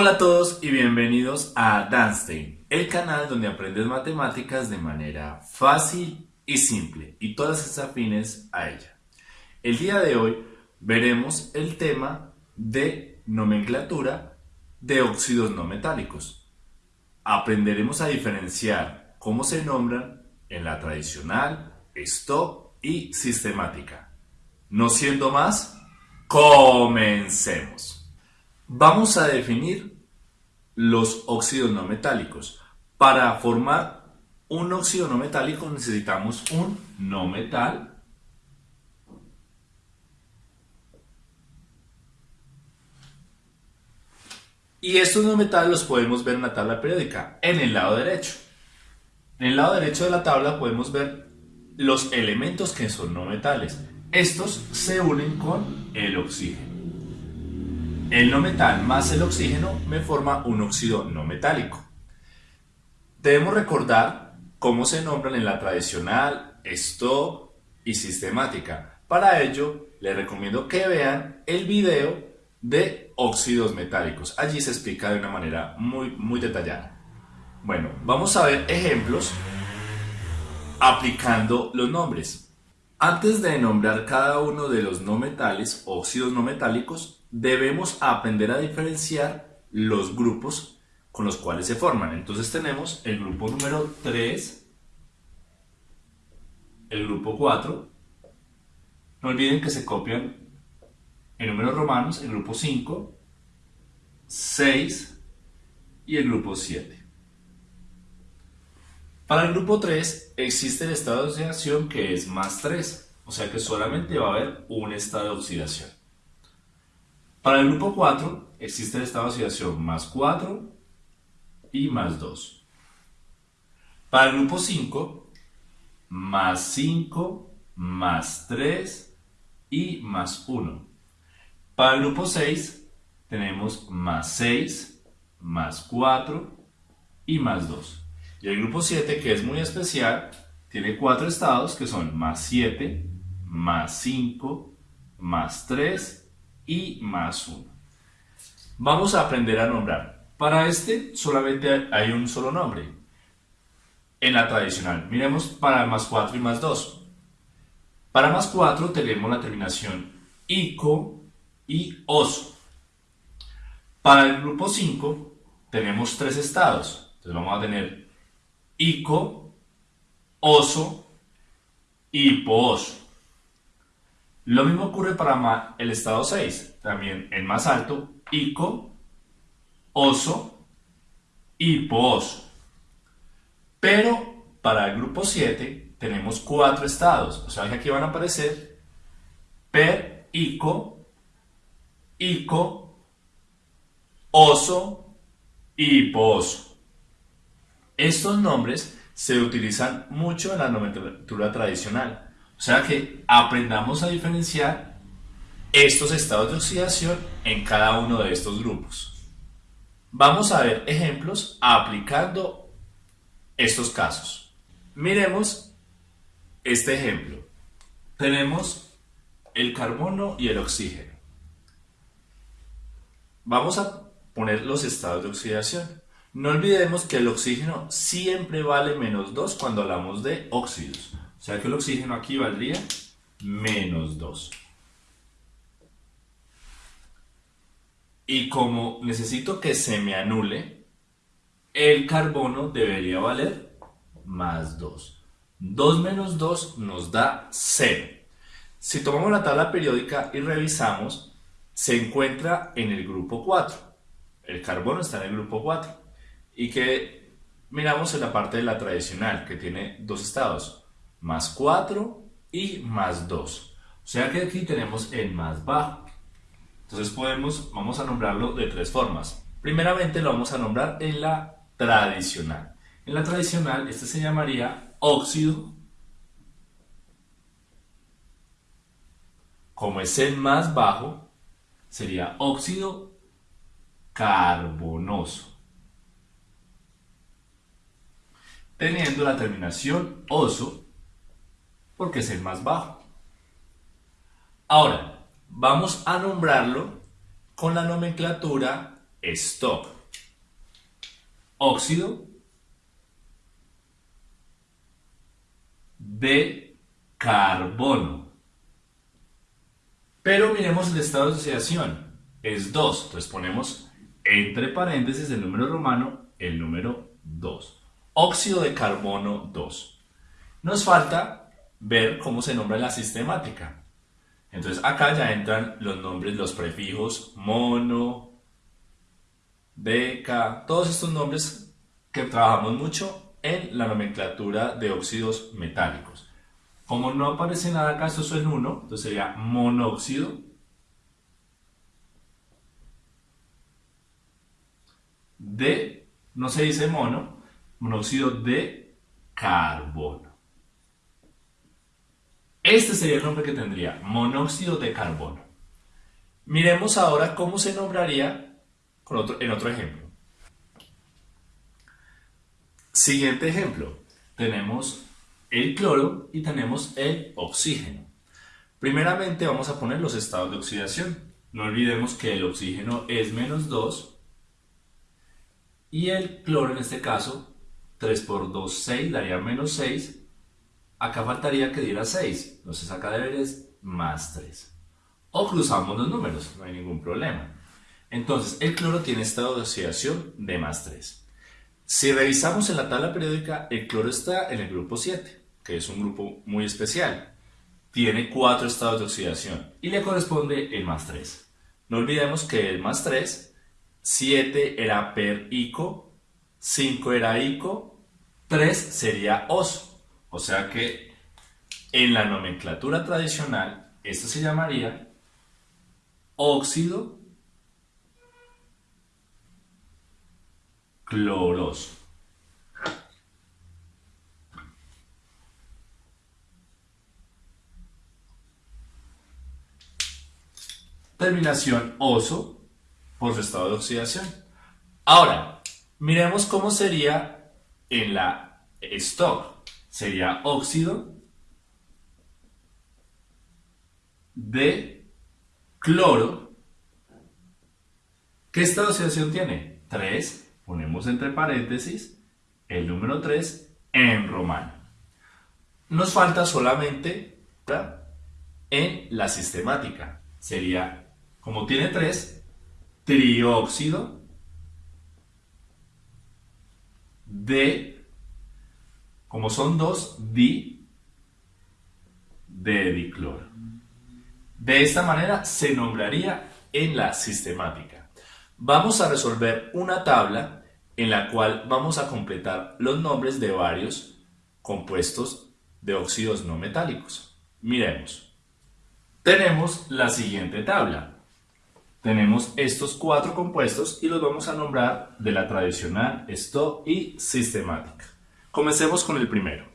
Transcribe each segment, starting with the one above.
Hola a todos y bienvenidos a Danstein, el canal donde aprendes matemáticas de manera fácil y simple y todas estas afines a ella. El día de hoy veremos el tema de nomenclatura de óxidos no metálicos. Aprenderemos a diferenciar cómo se nombran en la tradicional, stock y sistemática. No siendo más, comencemos. Vamos a definir los óxidos no metálicos. Para formar un óxido no metálico necesitamos un no metal Y estos no metales los podemos ver en la tabla periódica, en el lado derecho. En el lado derecho de la tabla podemos ver los elementos que son no metales. Estos se unen con el oxígeno. El no metal más el oxígeno me forma un óxido no metálico. Debemos recordar cómo se nombran en la tradicional, stock y sistemática. Para ello, les recomiendo que vean el video de óxidos metálicos. Allí se explica de una manera muy, muy detallada. Bueno, vamos a ver ejemplos aplicando los nombres. Antes de nombrar cada uno de los no metales, óxidos no metálicos, debemos aprender a diferenciar los grupos con los cuales se forman. Entonces tenemos el grupo número 3, el grupo 4, no olviden que se copian en números romanos el grupo 5, 6 y el grupo 7. Para el grupo 3 existe el estado de oxidación que es más 3, o sea que solamente va a haber un estado de oxidación. Para el grupo 4 existe de oxidación más 4 y más 2. Para el grupo 5, más 5, más 3 y más 1. Para el grupo 6 tenemos más 6, más 4 y más 2. Y el grupo 7, que es muy especial, tiene cuatro estados que son más 7, más 5, más 3 y más 1. Vamos a aprender a nombrar. Para este solamente hay un solo nombre. En la tradicional, miremos para más 4 y más 2. Para más 4 tenemos la terminación ICO y OSO. Para el grupo 5 tenemos tres estados. Entonces vamos a tener ico, oso y pooso. Lo mismo ocurre para el estado 6, también el más alto, ico, oso y pooso. Pero para el grupo 7 tenemos cuatro estados, o sea que aquí van a aparecer per, ico, ico, oso y pooso. Estos nombres se utilizan mucho en la nomenclatura tradicional. O sea que aprendamos a diferenciar estos estados de oxidación en cada uno de estos grupos. Vamos a ver ejemplos aplicando estos casos. Miremos este ejemplo. Tenemos el carbono y el oxígeno. Vamos a poner los estados de oxidación. No olvidemos que el oxígeno siempre vale menos 2 cuando hablamos de óxidos. O sea que el oxígeno aquí valdría menos 2. Y como necesito que se me anule, el carbono debería valer más 2. 2 menos 2 nos da 0. Si tomamos la tabla periódica y revisamos, se encuentra en el grupo 4. El carbono está en el grupo 4 y que miramos en la parte de la tradicional, que tiene dos estados, más 4 y más 2. O sea que aquí tenemos el más bajo. Entonces podemos, vamos a nombrarlo de tres formas. Primeramente lo vamos a nombrar en la tradicional. En la tradicional este se llamaría óxido. Como es el más bajo, sería óxido carbonoso. teniendo la terminación oso porque es el más bajo. Ahora, vamos a nombrarlo con la nomenclatura stock. Óxido de carbono. Pero miremos el estado de oxidación. Es 2. Entonces ponemos entre paréntesis el número romano, el número 2. Óxido de carbono 2. Nos falta ver cómo se nombra la sistemática. Entonces acá ya entran los nombres, los prefijos mono, beca, todos estos nombres que trabajamos mucho en la nomenclatura de óxidos metálicos. Como no aparece nada acá, esto es en 1, entonces sería monóxido de, no se dice mono, monóxido de carbono. Este sería el nombre que tendría, monóxido de carbono. Miremos ahora cómo se nombraría en otro ejemplo. Siguiente ejemplo, tenemos el cloro y tenemos el oxígeno. Primeramente vamos a poner los estados de oxidación. No olvidemos que el oxígeno es menos 2 y el cloro en este caso 3 por 2, 6 daría menos 6 Acá faltaría que diera 6, entonces acá deberes más 3. O cruzamos los números, no hay ningún problema. Entonces, el cloro tiene estado de oxidación de más 3. Si revisamos en la tabla periódica, el cloro está en el grupo 7, que es un grupo muy especial. Tiene 4 estados de oxidación y le corresponde el más 3. No olvidemos que el más 3, 7 era per ico, 5 era ico, 3 sería os. O sea que en la nomenclatura tradicional, esto se llamaría óxido cloroso. Terminación oso por su estado de oxidación. Ahora, miremos cómo sería en la stock sería óxido de cloro. ¿Qué estado de oxidación tiene? 3. Ponemos entre paréntesis el número 3 en romano. Nos falta solamente en la sistemática. Sería, como tiene 3, trióxido de como son dos, di de dicloro. De esta manera se nombraría en la sistemática. Vamos a resolver una tabla en la cual vamos a completar los nombres de varios compuestos de óxidos no metálicos. Miremos. Tenemos la siguiente tabla. Tenemos estos cuatro compuestos y los vamos a nombrar de la tradicional, esto y sistemática. Comencemos con el primero.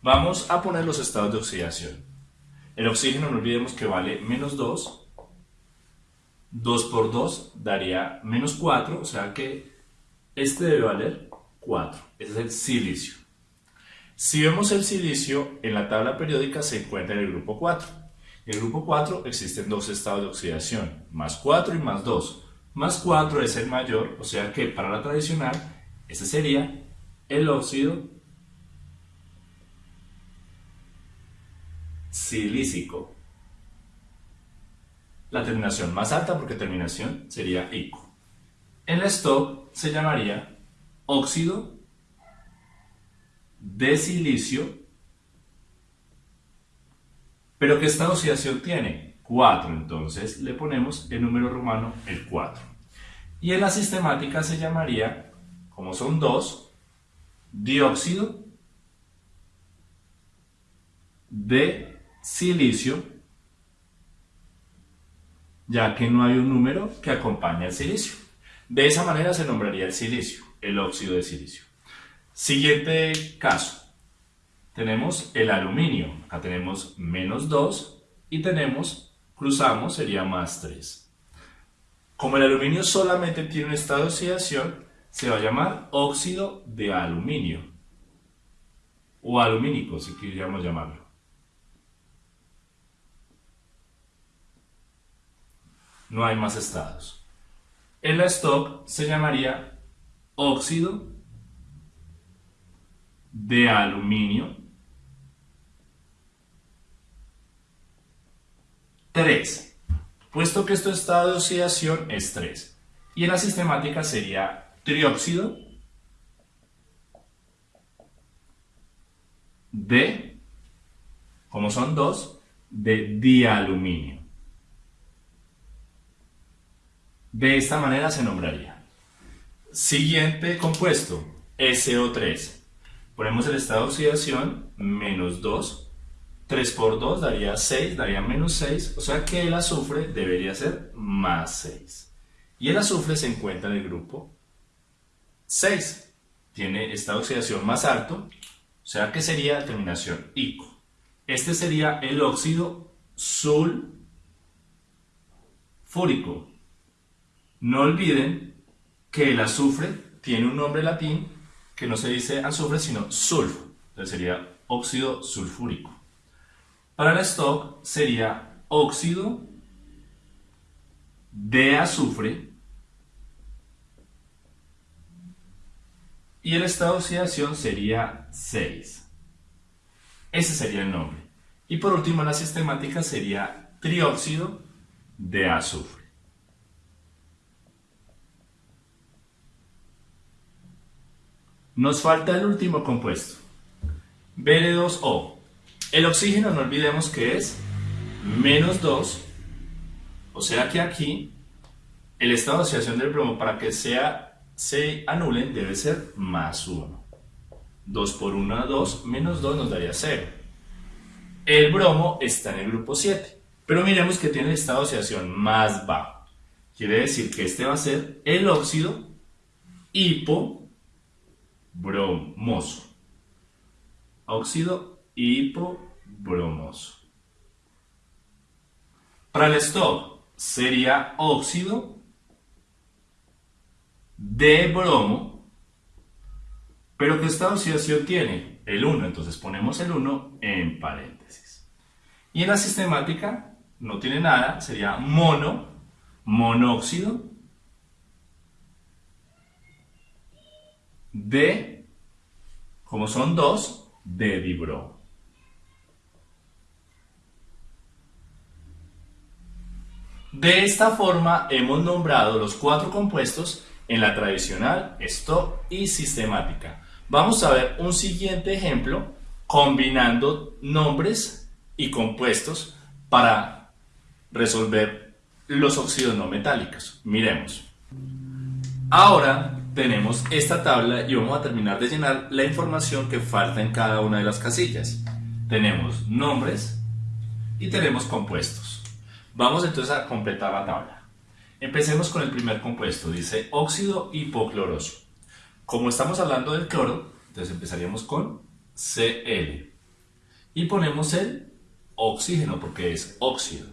Vamos a poner los estados de oxidación. El oxígeno no olvidemos que vale menos 2. 2 por 2 daría menos 4, o sea que este debe valer 4. Ese es el silicio. Si vemos el silicio, en la tabla periódica se encuentra en el grupo 4. En el grupo 4 existen dos estados de oxidación, más 4 y más 2. Más 4 es el mayor, o sea que para la tradicional, ese sería el óxido silícico. La terminación más alta porque terminación sería ico. El stock se llamaría óxido de silicio. ¿Pero qué esta oxidación tiene? 4, entonces le ponemos el número romano el 4. Y en la sistemática se llamaría, como son dos, dióxido de silicio, ya que no hay un número que acompañe al silicio. De esa manera se nombraría el silicio, el óxido de silicio. Siguiente caso. Tenemos el aluminio. Acá tenemos menos 2 y tenemos, cruzamos, sería más 3. Como el aluminio solamente tiene un estado de oxidación, se va a llamar óxido de aluminio o alumínico si quisiéramos llamarlo. No hay más estados. En la stock se llamaría óxido de aluminio 3. Puesto que esto estado de oxidación es 3. Y en la sistemática sería trióxido de, como son dos, de dialuminio. De esta manera se nombraría. Siguiente compuesto, SO3. Ponemos el estado de oxidación, menos 2. 3 por 2 daría 6, daría menos 6. O sea que el azufre debería ser más 6. Y el azufre se encuentra en el grupo 6. Tiene estado de oxidación más alto. O sea que sería terminación ICO. Este sería el óxido sulfúrico. No olviden que el azufre tiene un nombre latín que no se dice azufre, sino sulfo. Entonces sería óxido sulfúrico. Para el stock sería óxido de azufre y el estado de oxidación sería 6. Ese sería el nombre. Y por último, la sistemática sería trióxido de azufre. Nos falta el último compuesto, Br2O. El oxígeno no olvidemos que es menos 2, o sea que aquí el estado de oxidación del bromo para que sea, se anulen debe ser más 1. 2 por 1 2, menos 2 nos daría 0. El bromo está en el grupo 7, pero miremos que tiene el estado de oxidación más bajo. Quiere decir que este va a ser el óxido hipo bromoso. Óxido hipobromoso. Para el stop sería óxido de bromo, pero que esta oxidación tiene el 1, entonces ponemos el 1 en paréntesis. Y en la sistemática no tiene nada, sería mono, monóxido de, como son dos, de dibromo. De esta forma hemos nombrado los cuatro compuestos en la tradicional, stock y sistemática. Vamos a ver un siguiente ejemplo combinando nombres y compuestos para resolver los óxidos no metálicos. Miremos. Ahora tenemos esta tabla y vamos a terminar de llenar la información que falta en cada una de las casillas. Tenemos nombres y tenemos compuestos. Vamos entonces a completar la tabla. Empecemos con el primer compuesto, dice óxido hipocloroso. Como estamos hablando del cloro, entonces empezaríamos con Cl. Y ponemos el oxígeno porque es óxido.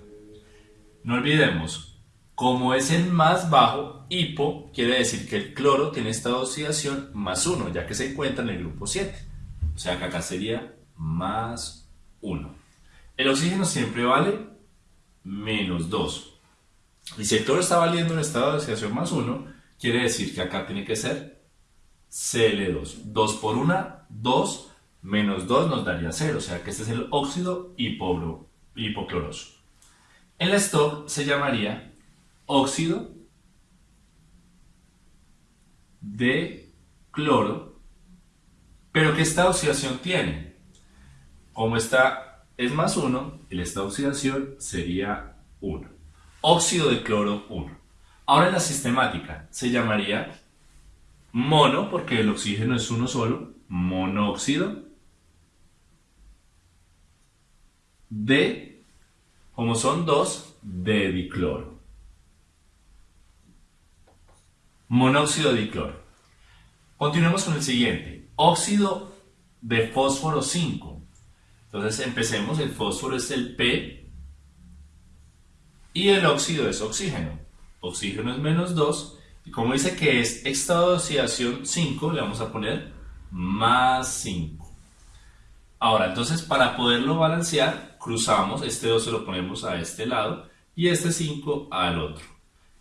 No olvidemos, como es el más bajo, hipo quiere decir que el cloro tiene esta oxidación más 1, ya que se encuentra en el grupo 7. O sea que acá sería más 1. El oxígeno siempre vale menos 2. Y si el cloro está valiendo en estado de oxidación más 1, quiere decir que acá tiene que ser Cl2. 2 por 1, 2 menos 2 nos daría 0. O sea que este es el óxido hipocloroso. El stock se llamaría óxido de cloro, pero que esta oxidación tiene. Como esta es más 1, esta oxidación sería 1. Óxido de cloro 1. Ahora en la sistemática se llamaría mono, porque el oxígeno es uno solo, monóxido de, como son dos, de dicloro. monóxido de dicloro. Continuemos con el siguiente, óxido de fósforo 5. Entonces empecemos, el fósforo es el P y el óxido es oxígeno. Oxígeno es menos 2 y como dice que es estado de oxidación 5, le vamos a poner más 5. Ahora, entonces para poderlo balancear, cruzamos, este 2 se lo ponemos a este lado y este 5 al otro.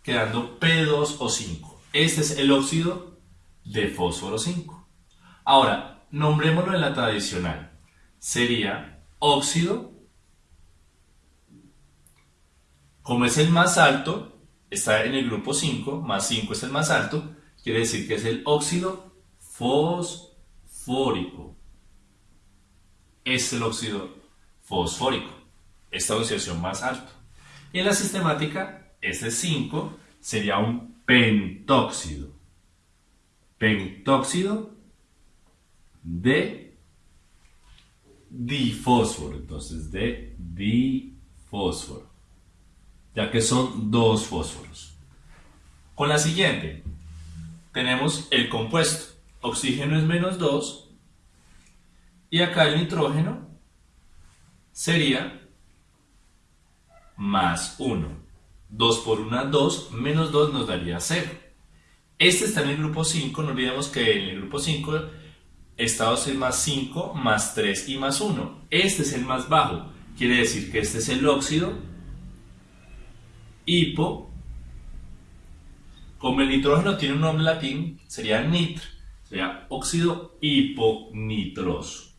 quedando P2O5. Este es el óxido de fósforo 5. Ahora, nombrémoslo en la tradicional. Sería óxido, como es el más alto, está en el grupo 5, más 5 es el más alto, quiere decir que es el óxido fosfórico. Es el óxido fosfórico, esta oxidación más alta. Y en la sistemática, este 5 sería un pentóxido. Pentóxido de difósforo. Entonces, de difósforo. Ya que son dos fósforos. Con la siguiente, tenemos el compuesto. Oxígeno es menos 2. Y acá el nitrógeno sería más 1. 2 por 1, 2, menos 2 nos daría 0. Este está en el grupo 5, no olvidemos que en el grupo 5 estados es más 5, más 3 y más 1. Este es el más bajo, quiere decir que este es el óxido hipo. Como el nitrógeno tiene un nombre latín, sería nitr, sería óxido hiponitroso.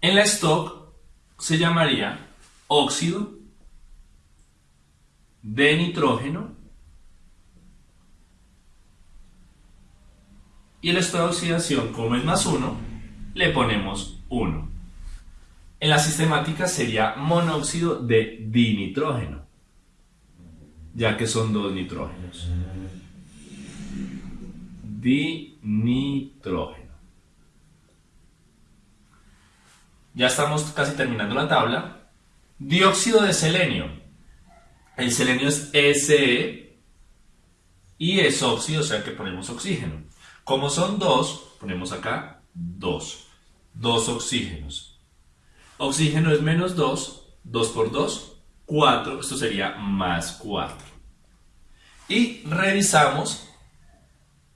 En la stock se llamaría óxido de nitrógeno y el estado de oxidación, como es más 1, le ponemos 1. En la sistemática sería monóxido de dinitrógeno, ya que son dos nitrógenos. Dinitrógeno. Ya estamos casi terminando la tabla. Dióxido de selenio. El selenio es Se y es óxido, o sea que ponemos oxígeno. Como son dos, ponemos acá dos. Dos oxígenos. Oxígeno es menos 2, 2 por 2, 4, esto sería más 4. Y revisamos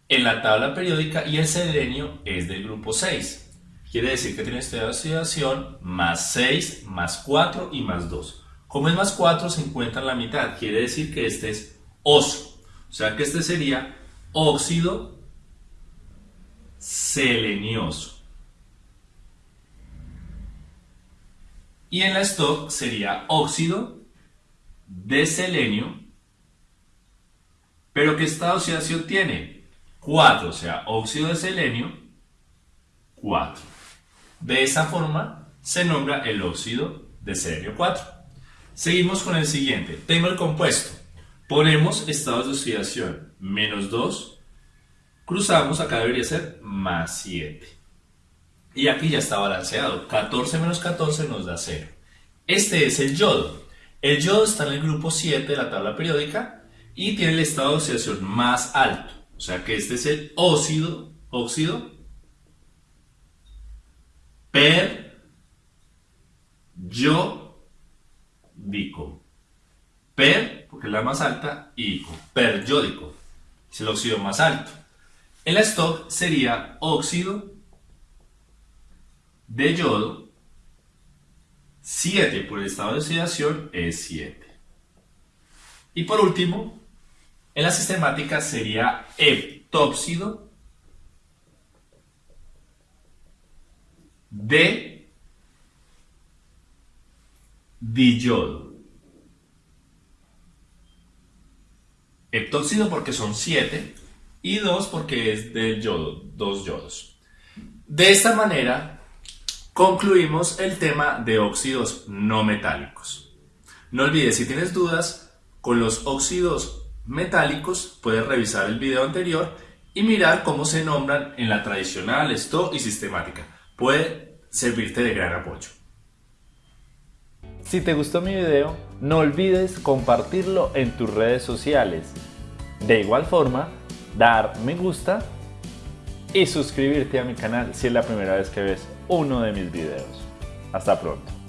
en la tabla periódica y el selenio es del grupo 6. Quiere decir que tiene esta oxidación más 6, más 4 y más 2. Como es más 4, se encuentra en la mitad. Quiere decir que este es oso. O sea que este sería óxido selenioso. Y en la stock sería óxido de selenio. Pero ¿qué esta oxidación tiene? 4, o sea, óxido de selenio, 4. De esta forma se nombra el óxido de selenio 4. Seguimos con el siguiente. Tengo el compuesto. Ponemos estados de oxidación menos 2. Cruzamos, acá debería ser más 7. Y aquí ya está balanceado. 14 menos 14 nos da 0. Este es el yodo. El yodo está en el grupo 7 de la tabla periódica y tiene el estado de oxidación más alto. O sea que este es el óxido, óxido per yo dico. Per, porque es la más alta, y ico, periódico, es el óxido más alto. El stock sería óxido de yodo 7 por el estado de oxidación es 7. Y por último, en la sistemática sería heptóxido de diyodo. Heptóxido porque son 7 y 2 porque es del yodo, dos yodos. De esta manera concluimos el tema de óxidos no metálicos. No olvides, si tienes dudas con los óxidos metálicos, puedes revisar el video anterior y mirar cómo se nombran en la tradicional, esto y sistemática puede servirte de gran apoyo. Si te gustó mi video, no olvides compartirlo en tus redes sociales. De igual forma, dar me gusta y suscribirte a mi canal si es la primera vez que ves uno de mis videos. Hasta pronto.